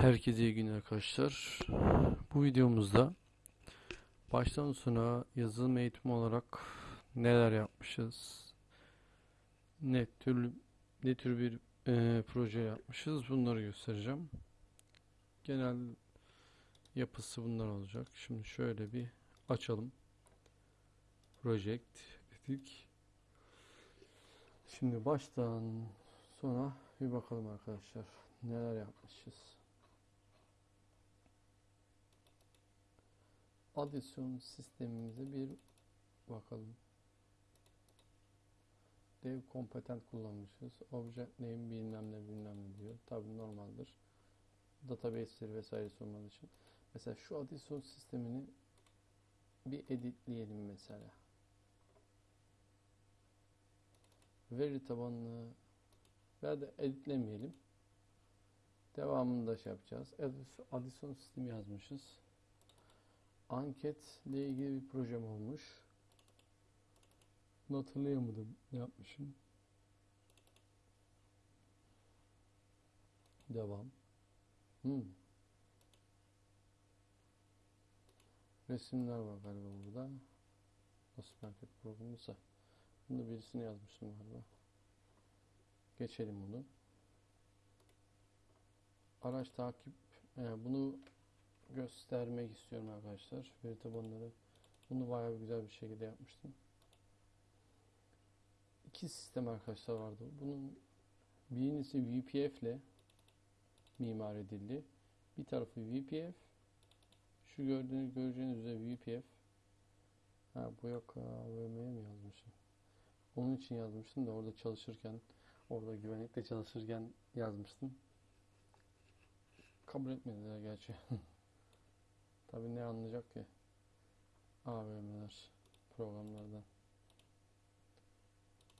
Herkese iyi günler arkadaşlar. Bu videomuzda baştan sona yazılım eğitimi olarak neler yapmışız, ne tür ne tür bir e, proje yapmışız bunları göstereceğim. Genel yapısı bunlar olacak. Şimdi şöyle bir açalım. Project dedik. Şimdi baştan sona bir bakalım arkadaşlar. Neler yapmışız. Adisyon sistemimize bir bakalım. Dev kompetent kullanmışız. Object name bilmem ne bilmem ne diyor. Tabi normaldir. Database'leri vesaire sormalı için. Mesela şu adisyon sistemini bir editleyelim mesela. Veri tabanlı veya da editlemeyelim. Devamını da şey yapacağız. Adisyon sistemi yazmışız anketle ilgili bir projem olmuş. Bunu hatırlayamadım. Ne yapmışım? Devam. Hmm. Resimler var galiba burada. Nasıl market programıysa. Bunu birisine yazmıştım galiba. Geçelim bunu. Araç takip. Yani bunu göstermek istiyorum arkadaşlar. Veri tabanları. Bunu bayağı güzel bir şekilde yapmıştım. İki sistem arkadaşlar vardı. Bunun birincisi VPF ile mimar edildi. Bir tarafı VPF. Şu gördüğünüz göreceğiniz üzere VPF. Ha bu yok AVM'ye mi yazmışım? Onun için yazmıştım da orada çalışırken orada güvenlikte çalışırken yazmıştım. Kabul etmediler gerçi. Tabi ne anlayacak ki? AVM'ler programlardan.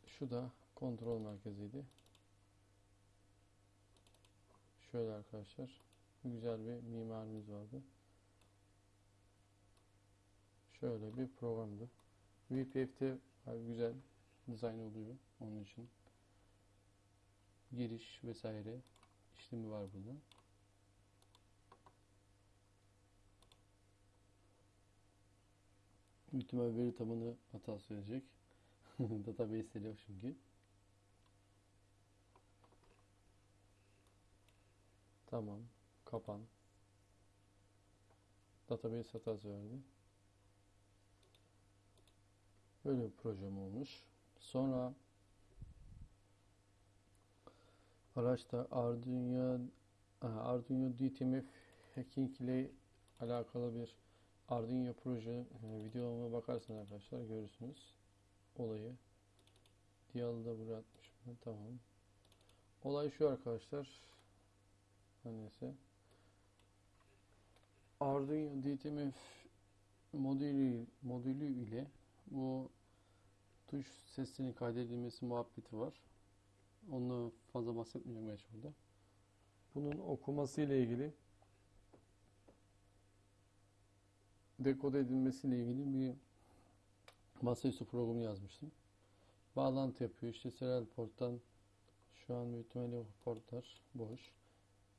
Şu da kontrol merkeziydi. Şöyle arkadaşlar. Güzel bir mimarimiz vardı. Şöyle bir programdı. VPF'te güzel dizayn oluyor onun için. Giriş vesaire işlemi var burada. Büyük veri tabanı hatası verecek. Database yok çünkü. Tamam. Kapan. Database hatası verdi. Böyle bir projem olmuş. Sonra araçta Arduino Arduino DTMF hacking ile alakalı bir Arduino proje e, videoma bakarsanız arkadaşlar görürsünüz olayı. Diyalı da buraya atmış mı? Tamam. Olay şu arkadaşlar. Neyse. Arduino DTMF modülü, modülü ile bu tuş sesinin kaydedilmesi muhabbeti var. Onu fazla bahsetmeyeceğim geç burada. Bunun okuması ile ilgili dekode edilmesiyle ilgili bir masaüstü programı yazmıştım. Bağlantı yapıyor. İşte serial porttan şu an büyük portlar boş.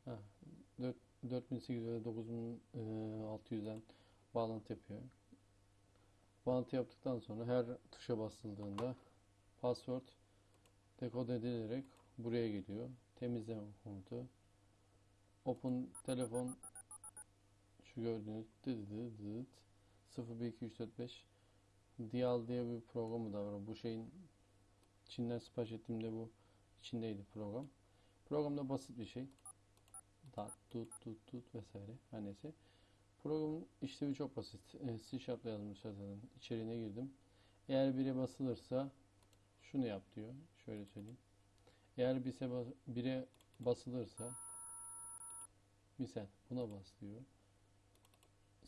Ha, 4800 ve 9600'den bağlantı yapıyor. Bağlantı yaptıktan sonra her tuşa basıldığında password dekode edilerek buraya geliyor. Temizleme komutu. Open telefon gördüğünüz dıt 0 1 2 3 4 5 Dial diye bir programı da var. Bu şeyin Çin'den sipariş ettiğimde bu içindeydi program. Programda basit bir şey. Dat, tut, tut, tut vesaire. Her neyse. Programın işlevi çok basit. E, C Sharp'la yazmış zaten. İçeriğine girdim. Eğer bire basılırsa şunu yap diyor. Şöyle söyleyeyim. Eğer bise bire basılırsa misal buna bas diyor.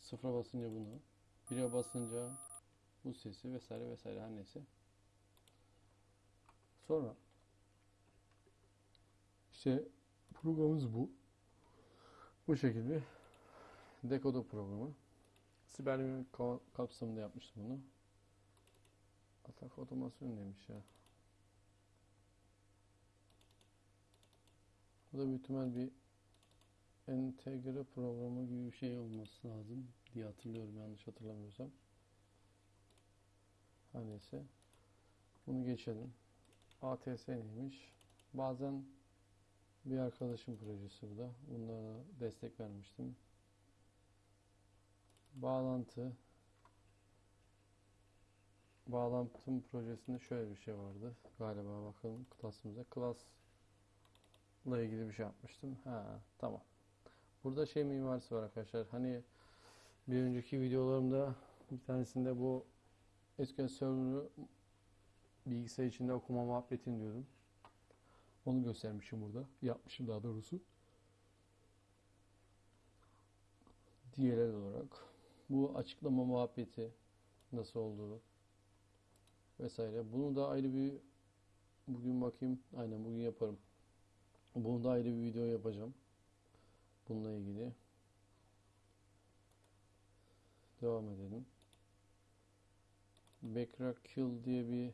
Sıfıra basınca bunu. Bire basınca bu sesi vesaire vesaire her neyse. Sonra işte programımız bu. Bu şekilde dekodo programı. Siber kapsamında yapmıştım bunu. Atak otomasyon demiş ya. Bu da büyük ihtimal bir entegre programı gibi bir şey olması lazım diye hatırlıyorum yanlış hatırlamıyorsam. Her. Bunu geçelim. ATS neymiş? Bazen bir arkadaşım projesi bu da. Bunlara destek vermiştim. Bağlantı. Bağlantım projesinde şöyle bir şey vardı. Galiba bakalım klasımıza. Class'la ilgili bir şey yapmıştım. Ha, tamam. Burada şey mimarisi var arkadaşlar. Hani bir önceki videolarımda bir tanesinde bu SQL Server'ı bilgisayar içinde okuma muhabbetini diyordum. Onu göstermişim burada. Yapmışım daha doğrusu. DLL olarak. Bu açıklama muhabbeti nasıl olduğu vesaire. Bunu da ayrı bir bugün bakayım. Aynen bugün yaparım. Bunu da ayrı bir video yapacağım. Bununla ilgili. Devam edelim. Backrack Kill diye bir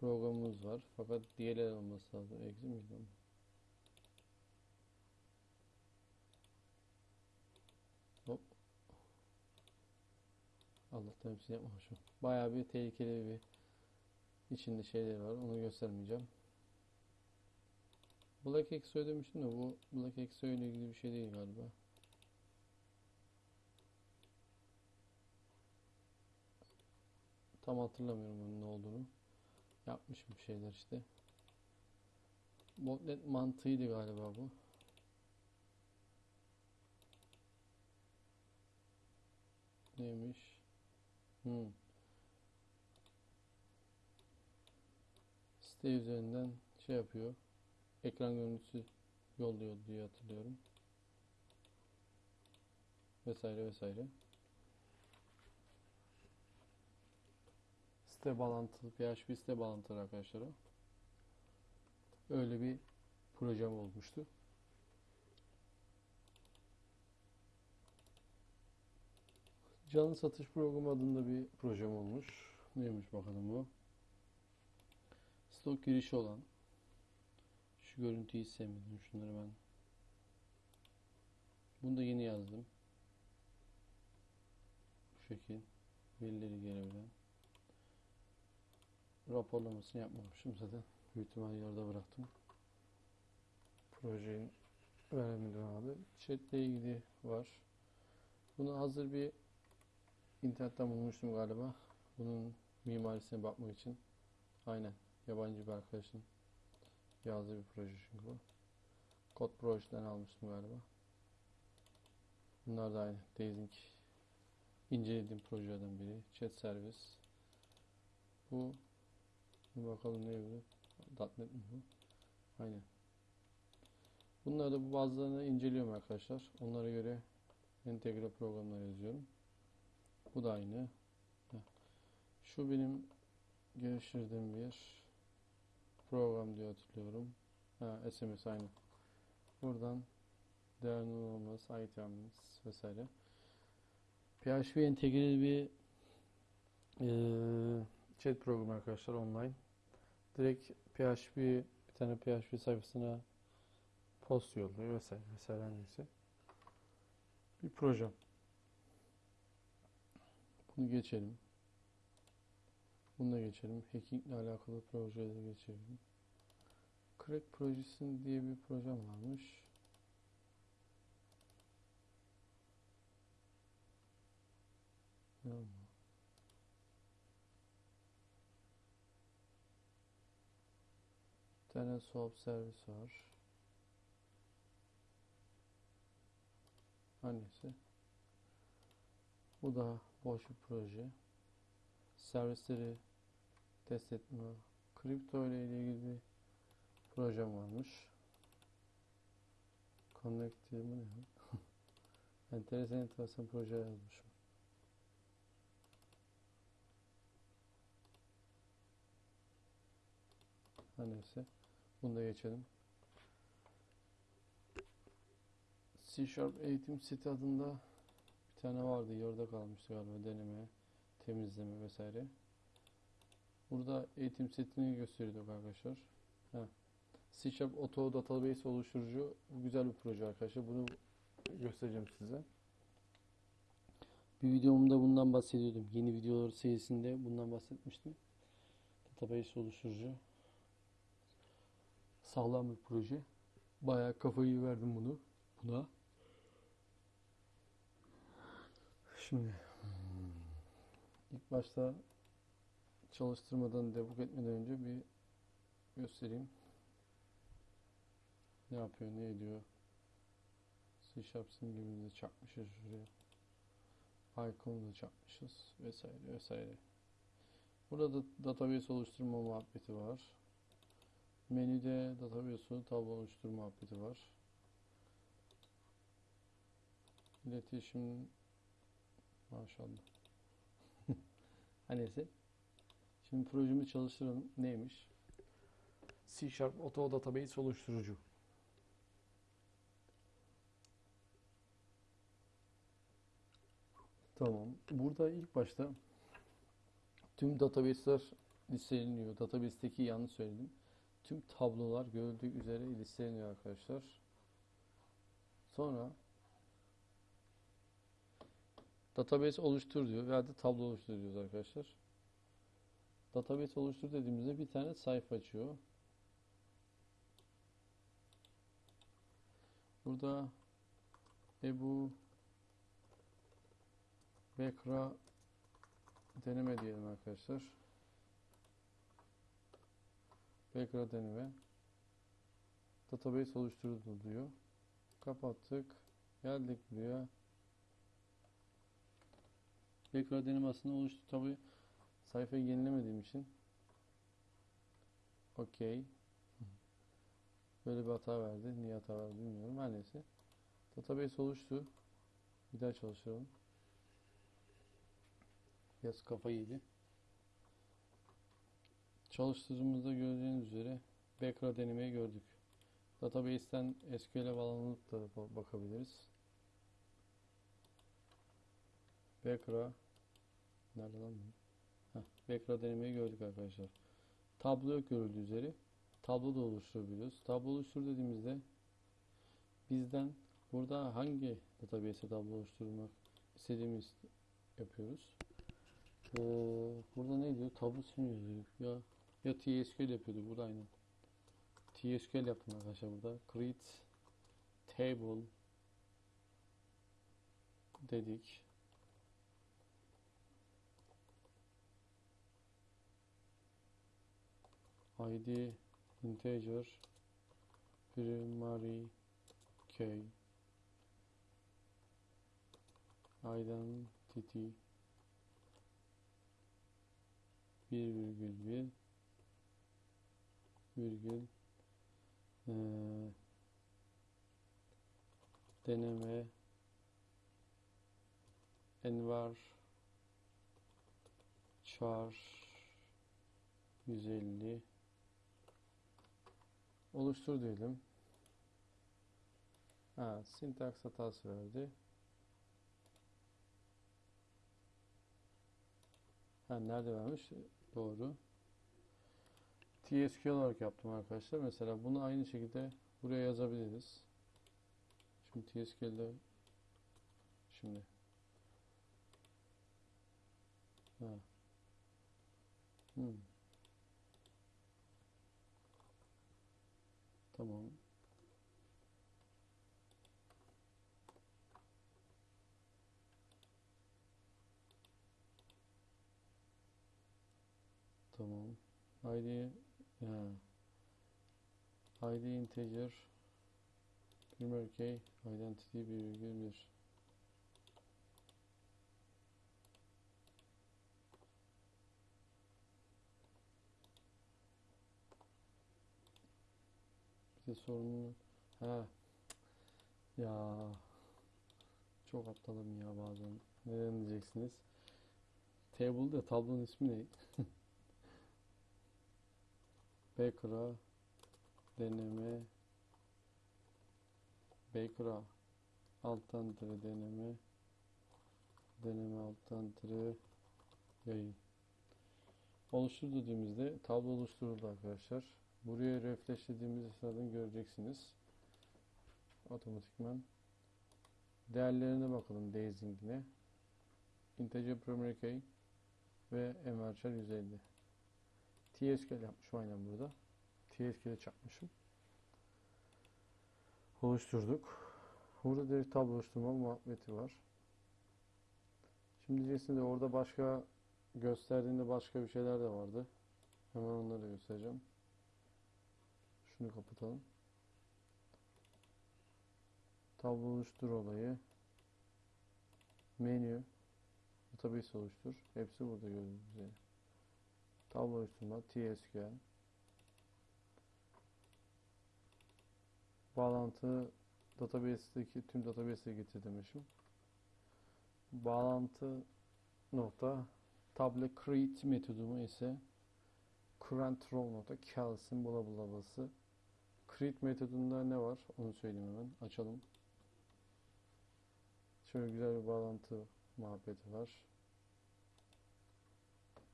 programımız var. Fakat DLL olması lazım. Exe miydi o? Hop. Allah'tan hepsini yapmamışım. Bayağı bir tehlikeli bir içinde şeyler var. Onu göstermeyeceğim. Black Exo demiştim de bu Black Exo ile ilgili bir şey değil galiba. Tam hatırlamıyorum onun ne olduğunu. Yapmışım bir şeyler işte. Botnet mantığıydı galiba bu. Neymiş? Hmm. Site üzerinden şey yapıyor. Ekran görüntüsü yolluyor diye hatırlıyorum. Vesaire vesaire. Site bağlantılı, PHP site bağlantılı arkadaşlar. Öyle bir projem olmuştu. Canlı satış programı adında bir projem olmuş. Neymiş bakalım bu? Stok girişi olan. Görüntüyü sevmedim. Şunları ben. Bunu da yeni yazdım. Bu şekil. Verileri gelebilen. Raporlamasını yapmamışım zaten. Büyük ihtimalle yarıda bıraktım. Projeyi veremedim abi. Chat ile ilgili var. Bunu hazır bir internetten bulmuştum galiba. Bunun mimarisine bakmak için. Aynen. Yabancı bir arkadaşın yazdığı bir proje çünkü bu. Kod projeden almıştım galiba. Bunlar da aynı. Daising incelediğim projelerden biri. Chat servis. Bu bir bakalım ne bu? .NET mi bu? Aynen. Bunları da bu bazılarını inceliyorum arkadaşlar. Onlara göre entegre programlar yazıyorum. Bu da aynı. Şu benim geliştirdiğim bir program diye hatırlıyorum. Ha, SMS aynı. Buradan değerli olması, items vesaire. PHP entegreli bir eee chat programı arkadaşlar online. Direkt PHP bir tane PHP sayfasına post yolluyor vesaire vesaire neyse. Bir projem. Bunu geçelim. Bunu da geçelim. Hacking ile alakalı projeleri geçelim. Crack projesi diye bir projem varmış. Oldu? Bir tane swap servis var. Neyse. Bu da boş bir proje. Servisleri test etme. Kripto ile ilgili bir projem varmış. Connect diye mi ne? ya? enteresan enteresan proje yazmışım. Her neyse. Bunu da geçelim. C Sharp eğitim site adında bir tane vardı. Yarıda kalmıştı galiba deneme, temizleme vesaire. Burada eğitim setini gösteriyorduk arkadaşlar. Ha. C Sharp Auto Database oluşturucu güzel bir proje arkadaşlar. Bunu göstereceğim size. Bir videomda bundan bahsediyordum. Yeni videolar serisinde bundan bahsetmiştim. Database oluşturucu. Sağlam bir proje. Bayağı kafayı verdim bunu. Buna. Şimdi ilk başta çalıştırmadan debug etmeden önce bir göstereyim. Ne yapıyor, ne ediyor? C Sharp simgemizi çakmışız şuraya. Icon'u da çakmışız vesaire vesaire. Burada database oluşturma muhabbeti var. Menüde database'u tablo oluşturma muhabbeti var. İletişim maşallah. Neyse. Şimdi projemi çalıştıralım. Neymiş? C Sharp Auto Database oluşturucu. Tamam. Burada ilk başta tüm database'ler listeleniyor. Database'teki yanlış söyledim. Tüm tablolar görüldüğü üzere listeleniyor arkadaşlar. Sonra database oluştur diyor veya da tablo oluştur diyoruz arkadaşlar. Database oluştur dediğimizde bir tane sayfa açıyor. Burada Ebu Bekra deneme diyelim arkadaşlar. Bekra deneme. Database oluşturuldu diyor. Kapattık. Geldik buraya. Bekra deneme aslında oluştu. Tabi sayfayı yenilemediğim için. Okey. Böyle bir hata verdi. Niye hata verdi bilmiyorum. Her neyse. Database oluştu. Bir daha çalıştıralım. Biraz kafa yedi. Çalıştırdığımızda gördüğünüz üzere Bekra denemeyi gördük. Database'ten SQL'e bağlanıp da ba- bakabiliriz. Bekra Nerede lan bu? Bekra denemeyi gördük arkadaşlar. Tablo yok görüldüğü üzere. Tablo da oluşturabiliyoruz. Tablo oluştur dediğimizde bizden burada hangi database'e tablo oluşturmak istediğimiz yapıyoruz. Ee, burada ne diyor? Tablo sim yazıyor. Ya ya TSQL yapıyordu. Burada aynen. TSQL yaptım arkadaşlar burada. Create table dedik. ID integer primary key identity bir virgül bir virgül eee, deneme envar char 150 oluştur diyelim. Ha, sintaks hatası verdi. Ha, nerede vermiş? Doğru. TSQL olarak yaptım arkadaşlar. Mesela bunu aynı şekilde buraya yazabiliriz. Şimdi TSQL'de şimdi ha. Hmm. Tamam. Tamam. ID ha. ID integer primary key identity 1,1 Bir. De sorunlu ha ya. Çok aptalım ya bazen. Neden diyeceksiniz? Table'da tablonun ismi ne Baker'a deneme Baker'a alttan tire deneme deneme alttan tire yayın oluştur dediğimizde tablo oluşturuldu arkadaşlar Buraya refreshlediğimiz zaten göreceksiniz. Otomatikman. Değerlerine bakalım Dazing'ine. Integer primary key ve envarchar 150. TSQL yapmışım aynen burada. TSQL'e çakmışım. Oluşturduk. Burada direkt tablo oluşturma muhabbeti var. Şimdi diyeceksin de orada başka gösterdiğinde başka bir şeyler de vardı. Hemen onları göstereceğim. Şunu kapatalım. Tablo oluştur olayı. Menü. Database oluştur. Hepsi burada gördüğünüz üzere. Tablo oluşturma. TSQL. Bağlantı database'deki tüm database'e getir demişim. Bağlantı nokta table create metodumu ise current row nokta cals'in bula. Create metodunda ne var? Onu söyleyeyim hemen. Açalım. Şöyle güzel bir bağlantı muhabbeti var.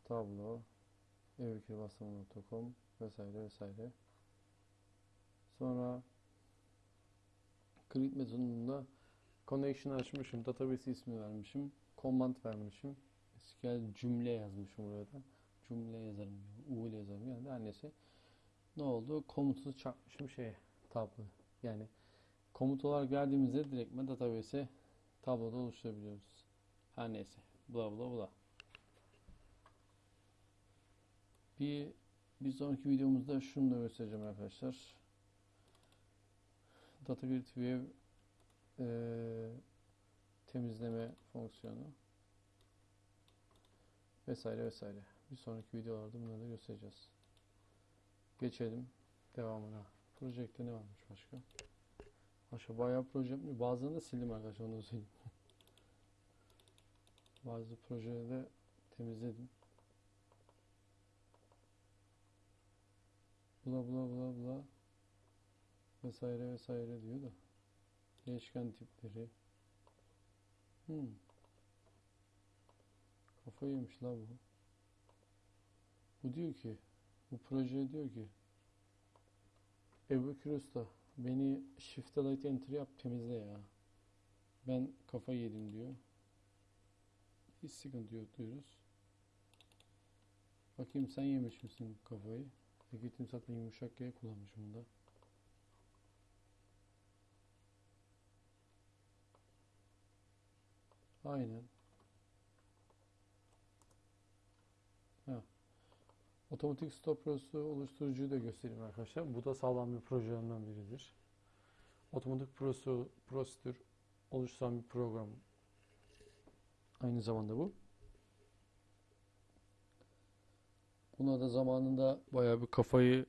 Tablo evikirbaslama.com vesaire vesaire. Sonra create metodunda connection açmışım. Database ismi vermişim. Command vermişim. SQL cümle yazmışım buraya da. Cümle yazarım. U ile yazarım. Yani her neyse. Ne oldu? Komutu çakmışım şeye. Tablo. Yani komut olarak geldiğimizde direktmen database'e tabloda oluşturabiliyoruz. Her neyse. Bla bla bla. Bir, bir sonraki videomuzda şunu da göstereceğim arkadaşlar. Data Grid View eee, temizleme fonksiyonu vesaire vesaire. Bir sonraki videolarda bunları da göstereceğiz. Geçelim devamına. Projekte ne varmış başka? Başka bayağı proje yapmıyor. Bazılarını da sildim arkadaşlar onu da. Bazı projeleri de temizledim. Bla bla bla bla vesaire vesaire diyor da. Değişken tipleri. Hmm. kafayı yemiş la bu. Bu diyor ki bu proje diyor ki Ebu Usta beni Shift Delete Enter yap temizle ya. Ben kafayı yedim diyor. Hiç sıkıntı yok diyoruz. Bakayım sen yemiş misin kafayı Gittim zaten yumuşak G kullanmışım da. Aynen. Ha. Otomatik stop prosesi oluşturucuyu da göstereyim arkadaşlar. Bu da sağlam bir projelerimden biridir. Otomatik prosedür, prosedür oluşturan bir program. Aynı zamanda bu. Buna da zamanında bayağı bir kafayı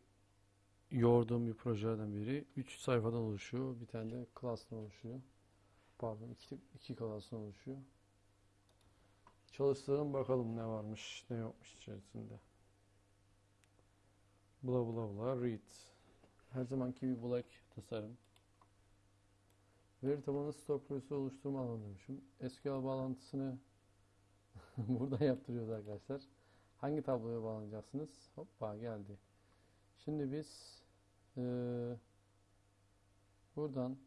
yorduğum bir projelerden biri. 3 sayfadan oluşuyor. Bir tane de class'tan oluşuyor. Pardon, iki, iki class'tan oluşuyor. Çalıştıralım bakalım ne varmış, ne yokmuş içerisinde. Bla bla bla read. Her zamanki bir black tasarım. Veri tabanı stok prosesi oluşturma alanı demişim. SQL bağlantısını burada yaptırıyoruz arkadaşlar. Hangi tabloya bağlanacaksınız? Hoppa geldi. Şimdi biz eee, buradan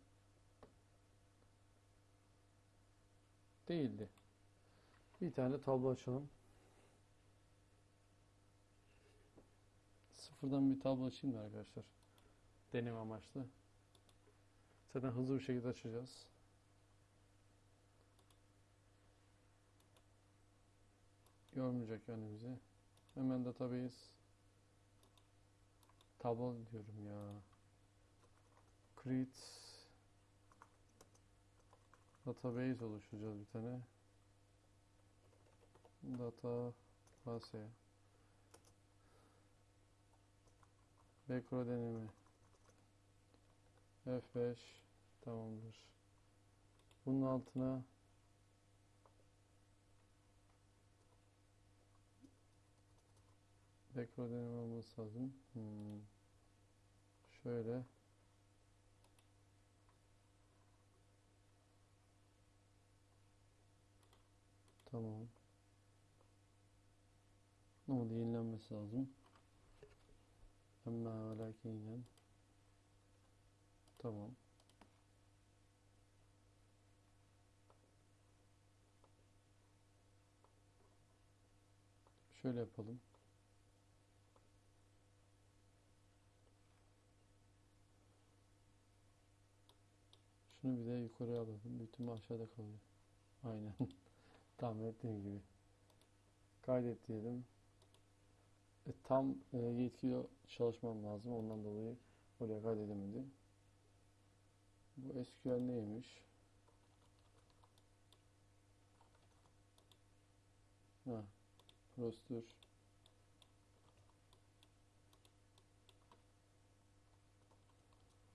değildi. Bir tane tablo açalım. Sıfırdan bir tablo açayım da arkadaşlar. Deneme amaçlı. Zaten hızlı bir şekilde açacağız. Yormayacak yani bizi. Hemen database tablo diyorum ya. Create database oluşturacağız bir tane. Data base Bekro deneme F5 tamamdır. Bunun altına Tekrar deneme olması lazım. Hmm. Şöyle. Tamam. Ama da yenilenmesi lazım. Ama ve lakinen. Tamam. Şöyle yapalım. Şunu bir de yukarıya alalım. Bütün aşağıda kalıyor. Aynen. Tahmin ettiğim gibi. Kaydet diyelim. E, tam e, yetkili çalışmam lazım. Ondan dolayı oraya kaydedemedim. Bu SQL neymiş? Ha, prosedür.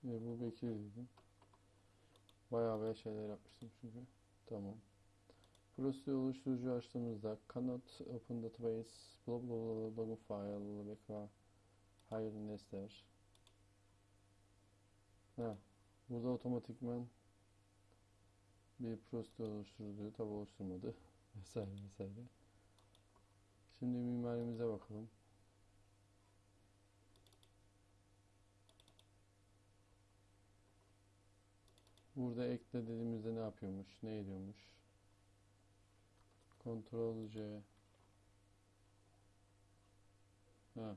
Ve bu Bekir dedim. Bayağı bayağı şeyler yapmıştım çünkü. Tamam. Prosedür oluşturucu açtığımızda cannot open database blah blah blah login file bekra hayır nesler. Ha, burada otomatikman bir prosedür oluşturuluyor. Tabi oluşturmadı. Vesaire vesaire. Şimdi mimarimize bakalım. Burada ekle dediğimizde ne yapıyormuş? Ne ediyormuş? Ctrl C. Ha.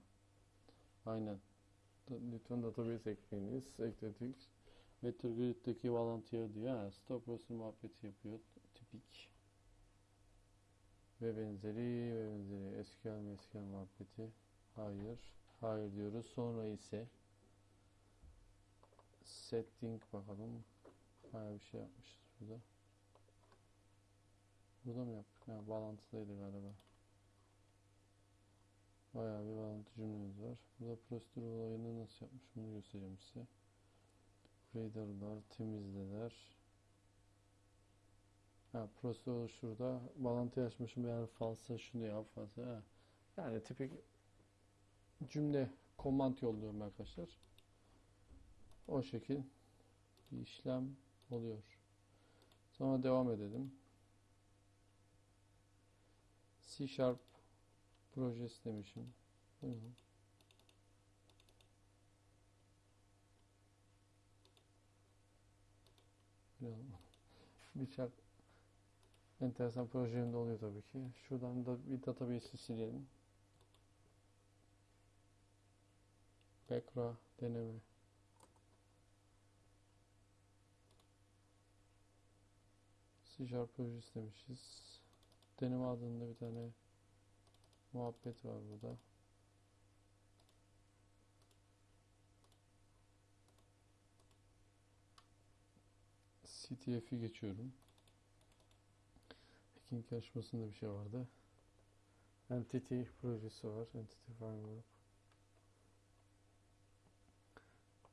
Aynen. Lütfen database ekleyiniz. Ekledik. Vector Grid'deki bağlantıya diyor. Ha, stop procedure muhabbeti yapıyor. Tipik. Ve benzeri ve benzeri. SQL SQL muhabbeti. Hayır. Hayır diyoruz. Sonra ise setting bakalım. Bayağı bir şey yapmışız burada. Burada mı yaptık? Ha, bağlantılıydı galiba. Bayağı bir bağlantı cümlemiz var. Burada prosedür olayını nasıl yapmış bunu göstereceğim size. Reader'lar, temizleler. Ha, prosedür şurada. Bağlantı açmışım eğer falsa şunu yap falsa. Ha. Yani tipik cümle command yolluyorum arkadaşlar. O şekil bir işlem oluyor. Sonra devam edelim. C Sharp projesi demişim. Buyurun. Birçok enteresan projelerimde oluyor tabii ki. Şuradan da bir database'i silelim. Backra deneme. C projesi demişiz. Deneme adında bir tane muhabbet var burada. CTF'i geçiyorum. Hacking yarışmasında bir şey vardı. Entity projesi var. Entity Framework.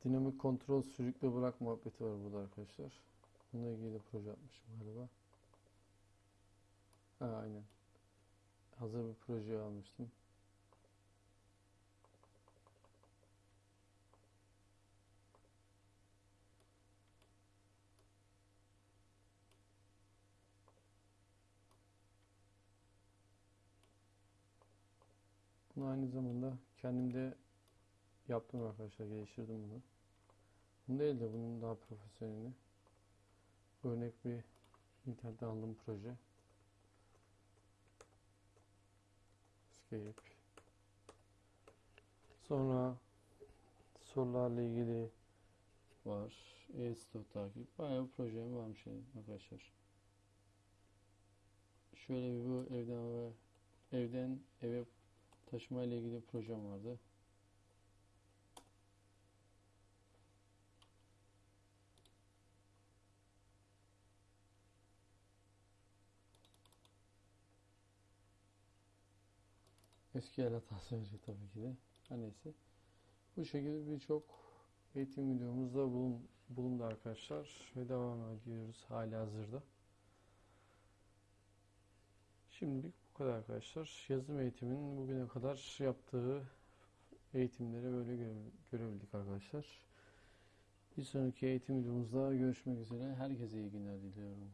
Dinamik kontrol sürükle bırak muhabbeti var burada arkadaşlar. Bununla ilgili de proje yapmışım galiba. Ha, aynen. Hazır bir proje almıştım. Bunu aynı zamanda kendim de yaptım arkadaşlar. Geliştirdim bunu. Bunu değil de bunun daha profesyonelini. Örnek bir internetten aldığım proje. Escape. Sonra sorularla ilgili var. E-stok takip. Bayağı bir projem varmış yani arkadaşlar. Şöyle bir bu evden eve, evden eve taşıma ile ilgili projem vardı. El hatası verecek tabii ki de. Her neyse. Bu şekilde birçok eğitim videomuzda bulun, bulundu arkadaşlar. Ve devam ediyoruz hala hazırda. Şimdilik bu kadar arkadaşlar. Yazım eğitimin bugüne kadar yaptığı eğitimleri böyle göre- görebildik arkadaşlar. Bir sonraki eğitim videomuzda görüşmek üzere. Herkese iyi günler diliyorum.